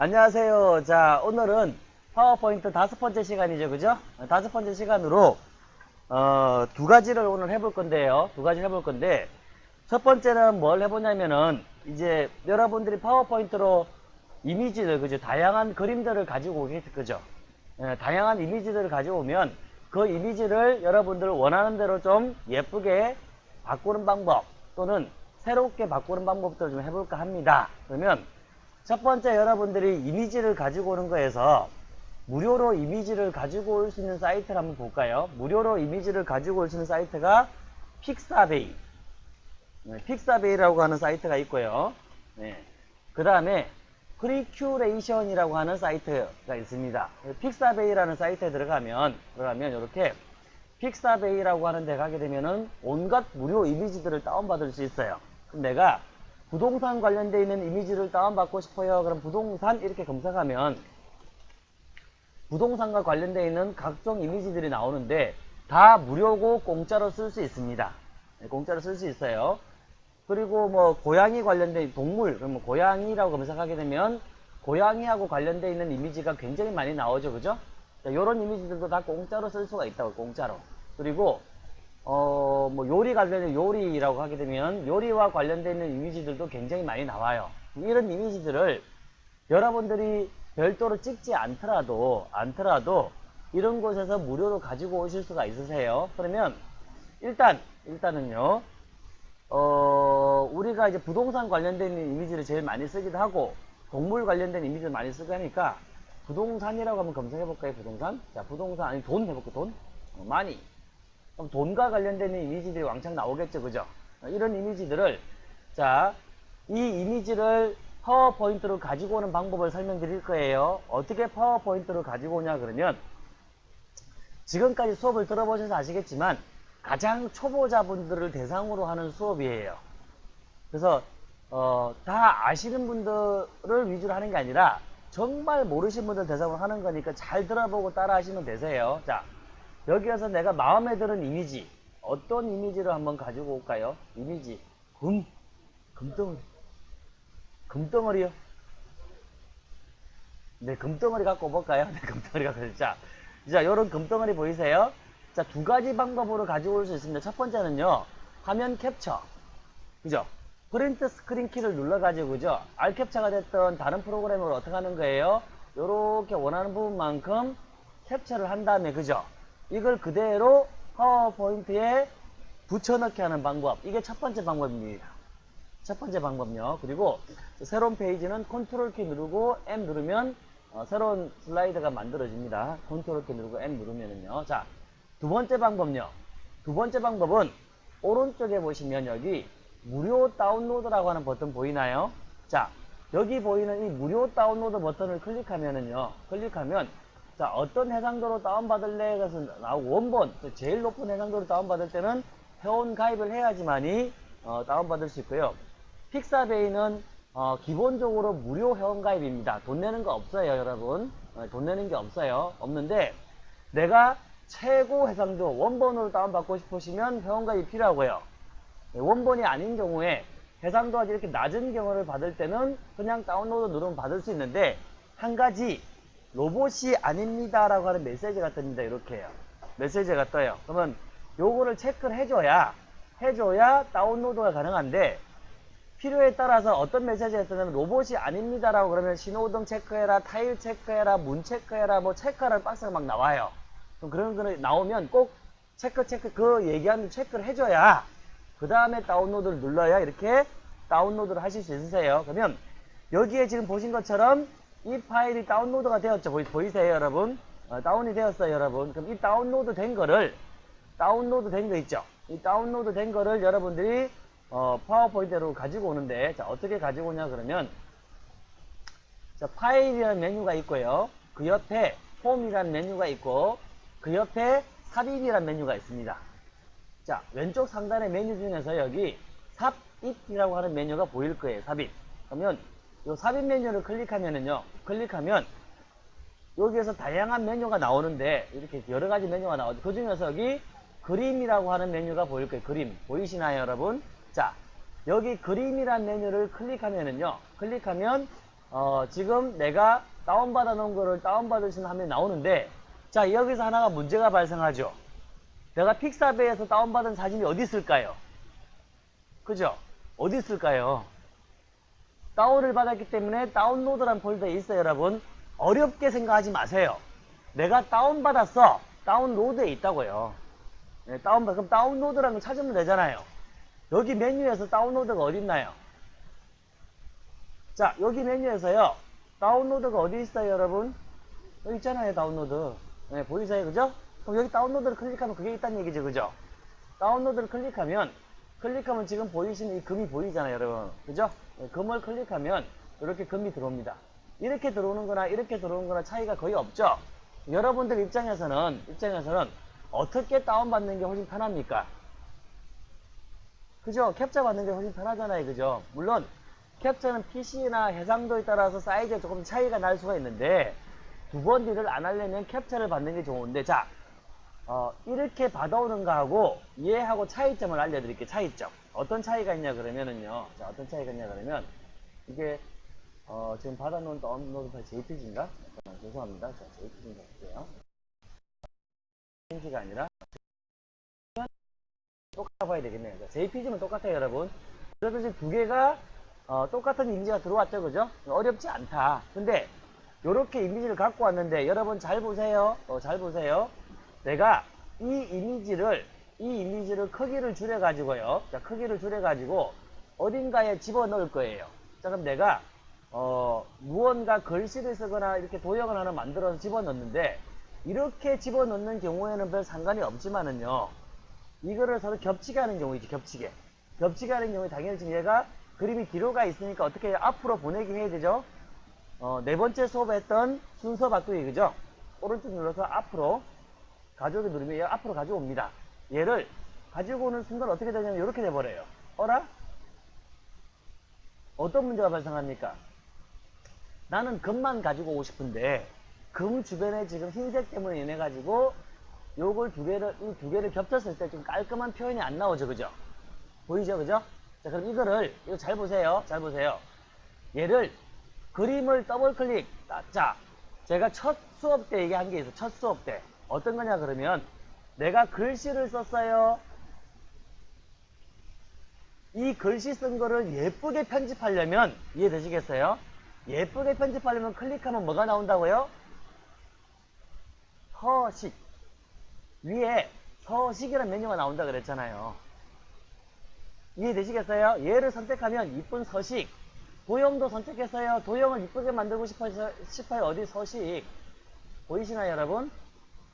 안녕하세요. 자, 오늘은 파워포인트 다섯 번째 시간이죠. 그죠? 다섯 번째 시간으로, 어, 두 가지를 오늘 해볼 건데요. 두 가지를 해볼 건데, 첫 번째는 뭘 해보냐면은, 이제 여러분들이 파워포인트로 이미지를, 그죠? 다양한 그림들을 가지고 오겠죠. 그죠? 예, 다양한 이미지들을 가지고 오면, 그 이미지를 여러분들 원하는 대로 좀 예쁘게 바꾸는 방법, 또는 새롭게 바꾸는 방법들을 좀 해볼까 합니다. 그러면, 첫 번째 여러분들이 이미지를 가지고 오는 거에서 무료로 이미지를 가지고 올 수 있는 사이트를 한번 볼까요? 무료로 이미지를 가지고 올 수 있는 사이트가 픽사베이. 네, 픽사베이라고 하는 사이트가 있고요. 네. 그 다음에 크리큐레이션이라고 하는 사이트가 있습니다. 픽사베이라는 사이트에 들어가면, 들어가면 이렇게 픽사베이라고 하는 데 가게 되면은 온갖 무료 이미지들을 다운받을 수 있어요. 그럼 내가 부동산 관련되어 있는 이미지를 다운받고 싶어요. 그럼 부동산 이렇게 검색하면 부동산과 관련되어 있는 각종 이미지들이 나오는데 다 무료고 공짜로 쓸 수 있습니다. 네, 공짜로 쓸 수 있어요. 그리고 뭐 고양이 관련된 동물, 그러면 고양이라고 검색하게 되면 고양이하고 관련되어 있는 이미지가 굉장히 많이 나오죠. 그죠? 이런 이미지들도 다 공짜로 쓸 수가 있다고 공짜로. 그리고 어, 뭐 요리 관련된 요리라고 하게 되면 요리와 관련되어 있는 이미지들도 굉장히 많이 나와요. 이런 이미지들을 여러분들이 별도로 찍지 않더라도 않더라도 이런 곳에서 무료로 가지고 오실 수가 있으세요. 그러면 일단 일단은요. 어, 우리가 이제 부동산 관련된 이미지를 제일 많이 쓰기도 하고 동물 관련된 이미지를 많이 쓰고 하니까 부동산이라고 한번 검색해 볼까요? 부동산? 자, 부동산 아니 돈 해볼까? 돈? 어, 많이. 그럼 돈과 관련된 이미지들이 왕창 나오겠죠, 그죠? 이런 이미지들을 자, 이 이미지를 파워포인트로 가지고 오는 방법을 설명드릴 거예요. 어떻게 파워포인트로 가지고 오냐 그러면 지금까지 수업을 들어보셔서 아시겠지만 가장 초보자분들을 대상으로 하는 수업이에요. 그래서 어, 다 아시는 분들을 위주로 하는 게 아니라 정말 모르신 분들 대상으로 하는 거니까 잘 들어보고 따라 하시면 되세요. 자, 여기에서 내가 마음에 드는 이미지 어떤 이미지를 한번 가지고 올까요? 이미지 금 금덩어리 금덩어리요? 네 금덩어리 갖고 올까요? 네 금덩어리 갖고 자, 자 요런 금덩어리 보이세요? 자 두 가지 방법으로 가지고 올 수 있습니다. 첫 번째는요 화면 캡처 그죠? print screen 키를 눌러 가지고 그죠? 알캡처가 됐던 다른 프로그램을 어떻게 하는 거예요? 요렇게 원하는 부분만큼 캡처를 한 다음에 그죠? 이걸 그대로 파워포인트에 붙여넣기 하는 방법. 이게 첫 번째 방법입니다. 첫 번째 방법요. 그리고 새로운 페이지는 컨트롤 키 누르고 M 누르면 어, 새로운 슬라이드가 만들어집니다. 컨트롤 키 누르고 M 누르면은요. 자, 두 번째 방법요. 두 번째 방법은 오른쪽에 보시면 여기 무료 다운로드라고 하는 버튼 보이나요? 자, 여기 보이는 이 무료 다운로드 버튼을 클릭하면은요. 클릭하면 자, 어떤 해상도로 다운받을래? 그래서 나오고, 원본, 제일 높은 해상도로 다운받을 때는 회원 가입을 해야지만이, 어, 다운받을 수 있고요. 픽사베이는, 어, 기본적으로 무료 회원 가입입니다. 돈 내는 거 없어요, 여러분. 어, 돈 내는 게 없어요. 없는데, 내가 최고 해상도, 원본으로 다운받고 싶으시면 회원 가입이 필요하고요. 네, 원본이 아닌 경우에, 해상도가 이렇게 낮은 경우를 받을 때는 그냥 다운로드 누르면 받을 수 있는데, 한 가지, 로봇이 아닙니다라고 하는 메시지가 뜹니다. 이렇게요. 메시지가 떠요. 그러면 요거를 체크를 해줘야 해줘야 다운로드가 가능한데 필요에 따라서 어떤 메시지가 뜨냐면 로봇이 아닙니다라고 그러면 신호등 체크해라, 타일 체크해라, 문 체크해라, 뭐 체크하라는 박스가 막 나와요. 그럼 그런 거 나오면 꼭 체크 체크 그 얘기하는 체크를 해줘야 그 다음에 다운로드를 눌러야 이렇게 다운로드를 하실 수 있으세요. 그러면 여기에 지금 보신 것처럼 이 파일이 다운로드가 되었죠. 보이, 세요 여러분? 어, 다운이 되었어요, 여러분. 그럼 이 다운로드 된 거를, 다운로드 된 거 있죠? 이 다운로드 된 거를 여러분들이, 어, 파워포인트로 가지고 오는데, 자, 어떻게 가지고 오냐, 그러면, 자, 파일이라는 메뉴가 있고요. 그 옆에 폼이라는 메뉴가 있고, 그 옆에 삽입이라는 메뉴가 있습니다. 자, 왼쪽 상단의 메뉴 중에서 여기 삽입이라고 하는 메뉴가 보일 거예요, 삽입. 그러면, 요 삽입 메뉴를 클릭하면은요, 클릭하면 여기에서 다양한 메뉴가 나오는데 이렇게 여러 가지 메뉴가 나오죠. 그 중에서 여기 그림이라고 하는 메뉴가 보일 거예요. 그림 보이시나요, 여러분? 자, 여기 그림이란 메뉴를 클릭하면은요, 클릭하면 어, 지금 내가 다운받아 놓은 거를 다운받으신 화면이 나오는데, 자, 여기서 하나가 문제가 발생하죠. 내가 픽사베에서 다운받은 사진이 어디 있을까요? 그죠? 어디 있을까요? 다운을 받았기 때문에 다운로드란 폴더에 있어요, 여러분. 어렵게 생각하지 마세요. 내가 다운받았어. 다운로드에 있다고요. 네, 다운받, 그럼 다운로드라는 거 찾으면 되잖아요. 여기 메뉴에서 다운로드가 어디 있나요? 자, 여기 메뉴에서요. 다운로드가 어디 있어요, 여러분? 여기 있잖아요, 다운로드. 네, 보이세요, 그죠? 그럼 여기 다운로드를 클릭하면 그게 있다는 얘기죠, 그죠? 다운로드를 클릭하면, 클릭하면 지금 보이시는 이 금이 보이잖아요, 여러분. 그죠? 네, 금을 클릭하면 이렇게 금이 들어옵니다. 이렇게 들어오는 거나 이렇게 들어오는 거나 차이가 거의 없죠? 여러분들 입장에서는, 입장에서는 어떻게 다운받는 게 훨씬 편합니까? 그죠? 캡처 받는 게 훨씬 편하잖아요. 그죠? 물론 캡처는 PC나 해상도에 따라서 사이즈가 조금 차이가 날 수가 있는데 두 번 딜을 안 하려면 캡처를 받는 게 좋은데 자 어, 이렇게 받아오는 거하고 얘하고 차이점을 알려드릴게요. 차이점. 어떤 차이가 있냐 그러면은요. 자 어떤 차이가 있냐 그러면 이게 어, 지금 받아놓은 다운로드 파일 JPG인가? 잠깐만, 죄송합니다. 자 JPG인가 볼게요. JPG가 아니라 똑같아 봐야 되겠네요. 자, JPG는 똑같아요, 여러분. 지금 두 개가 어, 똑같은 이미지가 들어왔죠, 그죠? 어렵지 않다. 근데 이렇게 이미지를 갖고 왔는데 여러분 잘 보세요. 어, 잘 보세요. 내가 이 이미지를 이 이미지를 크기를 줄여 가지고요. 자, 크기를 줄여 가지고 어딘가에 집어넣을 거예요. 자, 그럼 내가 어, 무언가 글씨를 쓰거나 이렇게 도형을 하나 만들어서 집어넣는데 이렇게 집어넣는 경우에는 별 상관이 없지만은요. 이거를 서로 겹치게 하는 경우이지 겹치게 겹치게 하는 경우에 당연히 지금 얘가 그림이 뒤로 가 있으니까 어떻게 앞으로 보내기 해야 되죠 어, 네 번째 수업에 했던 순서 바꾸기 그죠 오른쪽 눌러서 앞으로 가져오기 누르면 얘 앞으로 가져옵니다 얘를 가지고 오는 순간 어떻게 되냐면 이렇게 돼버려요 어라? 어떤 문제가 발생합니까 나는 금만 가지고 오고 싶은데 금 주변에 지금 흰색 때문에 인해 가지고 요걸 두 개를, 이 두 개를 겹쳤을 때 좀 깔끔한 표현이 안 나오죠, 그죠? 보이죠, 그죠? 자, 그럼 이거를, 이거 잘 보세요. 잘 보세요. 얘를, 그림을 더블 클릭. 아, 자, 제가 첫 수업 때 얘기한 게 있어. 첫 수업 때. 어떤 거냐, 그러면, 내가 글씨를 썼어요. 이 글씨 쓴 거를 예쁘게 편집하려면, 이해되시겠어요? 예쁘게 편집하려면 클릭하면 뭐가 나온다고요? 서식. 위에 서식이라는 메뉴가 나온다 그랬잖아요. 이해되시겠어요? 얘를 선택하면 이쁜 서식. 도형도 선택했어요. 도형을 이쁘게 만들고 싶어요. 어디 서식. 보이시나요, 여러분?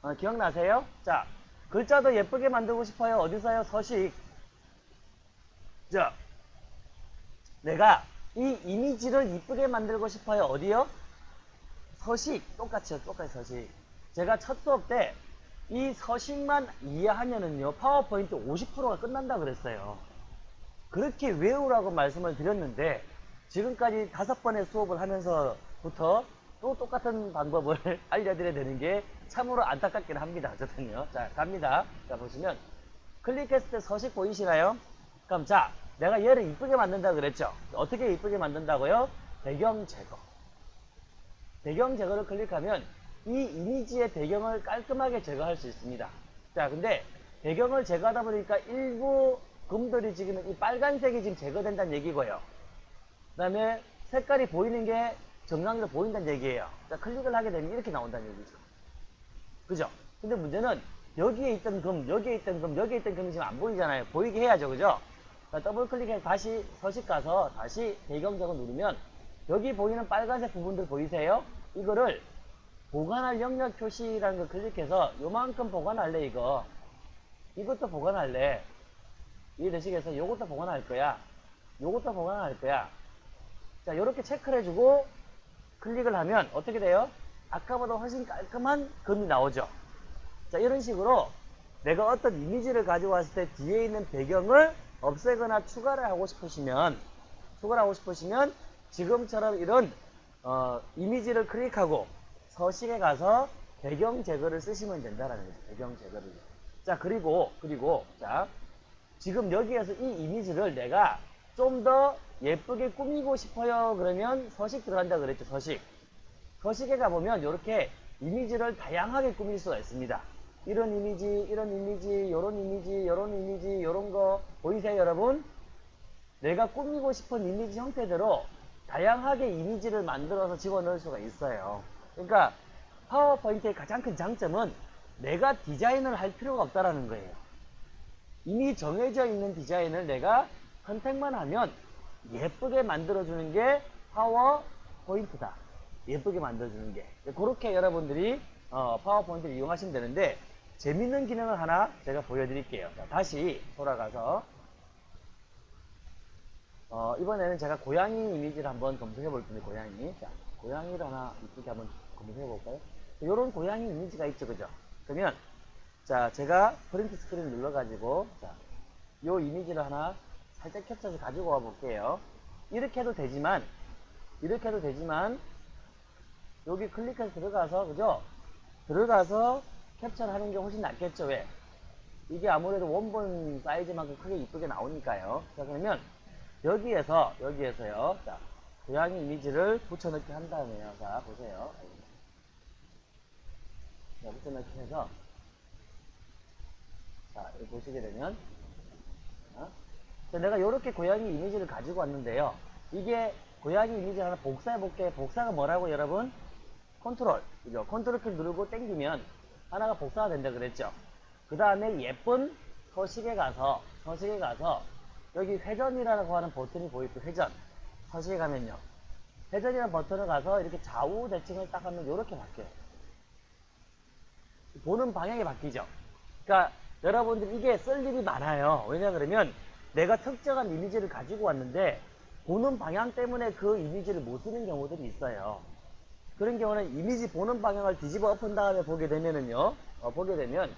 어, 기억나세요? 자, 글자도 예쁘게 만들고 싶어요. 어디서요? 서식. 자, 내가 이 이미지를 이쁘게 만들고 싶어요. 어디요? 서식. 똑같이요. 똑같이 서식. 제가 첫 수업 때 이 서식만 이해하면은요, 파워포인트 50%가 끝난다 그랬어요. 그렇게 외우라고 말씀을 드렸는데, 지금까지 다섯 번의 수업을 하면서부터 또 똑같은 방법을 알려드려야 되는 게 참으로 안타깝긴 합니다. 어쨌든요. 자, 갑니다. 자, 보시면, 클릭했을 때 서식 보이시나요? 그럼 자, 내가 얘를 이쁘게 만든다 그랬죠? 어떻게 이쁘게 만든다고요? 배경 제거. 배경 제거를 클릭하면 이 이미지의 배경을 깔끔하게 제거할 수 있습니다. 자, 근데 배경을 제거하다 보니까 일부 금들이 지금 이 빨간색이 지금 제거된다는 얘기고요. 그 다음에 색깔이 보이는 게 정강으로 보인다는 얘기예요. 자, 클릭을 하게 되면 이렇게 나온다는 얘기죠. 그죠? 근데 문제는 여기에 있던 금, 여기에 있던 금, 여기에 있던 금이 지금 안 보이잖아요. 보이게 해야죠. 그죠? 자, 더블 클릭해서 다시 서식 가서 다시 제거 누르면 여기 보이는 빨간색 부분들 보이세요? 이거를 보관할 영역 표시라는 걸 클릭해서 요만큼 보관할래 이거 이것도 보관할래 이해되시겠어요? 요것도 보관할 거야 요것도 보관할 거야 자 요렇게 체크를 해주고 클릭을 하면 어떻게 돼요? 아까보다 훨씬 깔끔한 금이 나오죠 자 이런 식으로 내가 어떤 이미지를 가지고 왔을 때 뒤에 있는 배경을 없애거나 추가를 하고 싶으시면 추가를 하고 싶으시면 지금처럼 이런 어, 이미지를 클릭하고 서식에 가서 배경 제거를 쓰시면 된다라는 거죠. 배경 제거를. 자, 그리고, 그리고, 자, 지금 여기에서 이 이미지를 내가 좀 더 예쁘게 꾸미고 싶어요. 그러면 서식 들어간다 그랬죠. 서식. 서식에 가보면 이렇게 이미지를 다양하게 꾸밀 수가 있습니다. 이런 이미지, 이런 이미지, 요런 이미지, 요런 이미지, 요런 거 보이세요, 여러분? 내가 꾸미고 싶은 이미지 형태대로 다양하게 이미지를 만들어서 집어넣을 수가 있어요. 그러니까 파워포인트의 가장 큰 장점은 내가 디자인을 할 필요가 없다라는 거예요. 이미 정해져 있는 디자인을 내가 선택만 하면 예쁘게 만들어주는 게 파워 포인트다. 예쁘게 만들어주는 게. 그렇게 여러분들이 어, 파워포인트를 이용하시면 되는데 재밌는 기능을 하나 제가 보여드릴게요. 자, 다시 돌아가서 어, 이번에는 제가 고양이 이미지를 한번 검색해 볼 텐데 고양이 자 고양이를 하나 이쁘게 한번 검색해 볼까요? 이런 고양이 이미지가 있죠 그죠? 그러면 자 제가 프린트 스크린 눌러 가지고 자요 이미지를 하나 살짝 캡처해서 가지고 와 볼게요. 이렇게 해도 되지만 이렇게 해도 되지만 여기 클릭해서 들어가서 그죠? 들어가서 캡처를 하는 게 훨씬 낫겠죠 왜? 이게 아무래도 원본 사이즈만큼 크게 이쁘게 나오니까요. 자 그러면 여기에서 여기에서요. 자 고양이 이미지를 붙여넣기 한 다음에요. 자 보세요. 자 붙여넣기 해서 자 여기 보시게 되면 자, 자, 내가 이렇게 고양이 이미지를 가지고 왔는데요. 이게 고양이 이미지 하나 복사해 볼게요 복사가 뭐라고 여러분? 컨트롤. 그죠? 컨트롤 키 누르고 땡기면 하나가 복사가 된다 그랬죠. 그 다음에 예쁜 서식에 가서 서식에 가서 여기 회전이라고 하는 버튼이 보이죠. 회전. 서식에 가면요. 회전이라는 버튼을 가서 이렇게 좌우 대칭을 딱 하면 이렇게 바뀌어요. 보는 방향이 바뀌죠. 그러니까 여러분들 이게 쓸 일이 많아요. 왜냐 그러면 내가 특정한 이미지를 가지고 왔는데 보는 방향 때문에 그 이미지를 못 쓰는 경우들이 있어요 그런 경우는 이미지 보는 방향을 뒤집어 엎은 다음에 보게 되면은요 어, 보게 되면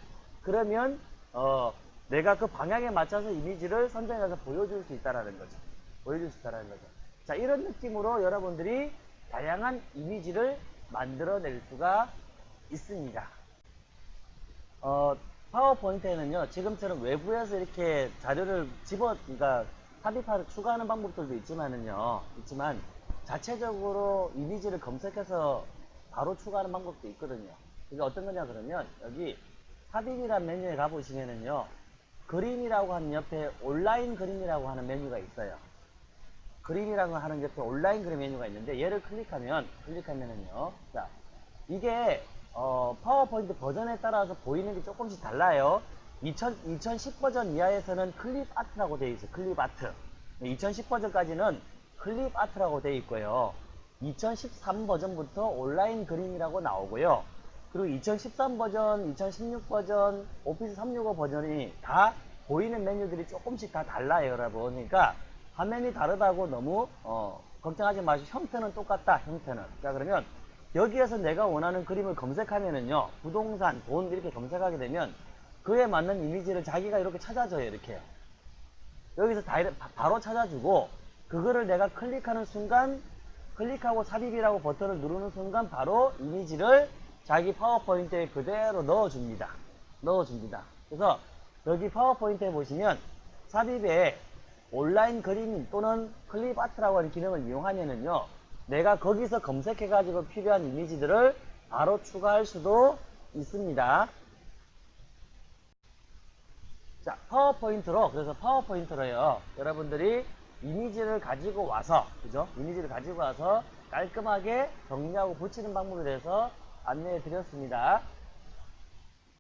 그러면 어, 내가 그 방향에 맞춰서 이미지를 선정해서 보여줄 수 있다라는 거죠. 보여줄 수 있다라는 거죠. 자, 이런 느낌으로 여러분들이 다양한 이미지를 만들어낼 수가 있습니다. 어, 파워포인트에는요, 지금처럼 외부에서 이렇게 자료를 집어, 그러니까 삽입하를 추가하는 방법들도 있지만은요, 있지만 자체적으로 이미지를 검색해서 바로 추가하는 방법도 있거든요. 이게 어떤 거냐 그러면 여기 삽입이란 메뉴에 가보시면은요, 그림이라고 하는 옆에 온라인 그림이라고 하는 메뉴가 있어요. 그림이라고 하는 옆에 온라인 그림 메뉴가 있는데 얘를 클릭하면 클릭하면은요. 자, 이게 어, 파워포인트 버전에 따라서 보이는 게 조금씩 달라요. 2000, 2010 버전 이하에서는 클립 아트라고 되어 있어요. 클립 아트. 2010 버전까지는 클립 아트라고 되어 있고요. 2013 버전부터 온라인 그림이라고 나오고요. 그리고 2013 버전, 2016 버전, 오피스 365 버전이 다 보이는 메뉴들이 조금씩 다 달라요, 여러분. 그러니까 화면이 다르다고 너무 어, 걱정하지 마시고 형태는 똑같다, 형태는. 자, 그러면 여기에서 내가 원하는 그림을 검색하면은요, 부동산, 돈 이렇게 검색하게 되면 그에 맞는 이미지를 자기가 이렇게 찾아줘요, 이렇게. 여기서 다, 바로 찾아주고 그거를 내가 클릭하는 순간 클릭하고 삽입이라고 버튼을 누르는 순간 바로 이미지를 자기 파워포인트에 그대로 넣어줍니다. 넣어줍니다. 그래서 여기 파워포인트에 보시면 삽입에 온라인 그림 또는 클립 아트라고 하는 기능을 이용하면은요. 내가 거기서 검색해가지고 필요한 이미지들을 바로 추가할 수도 있습니다. 자, 파워포인트로, 그래서 파워포인트로요. 여러분들이 이미지를 가지고 와서, 그죠? 이미지를 가지고 와서 깔끔하게 정리하고 붙이는 방법에 대해서 안내해 드렸습니다.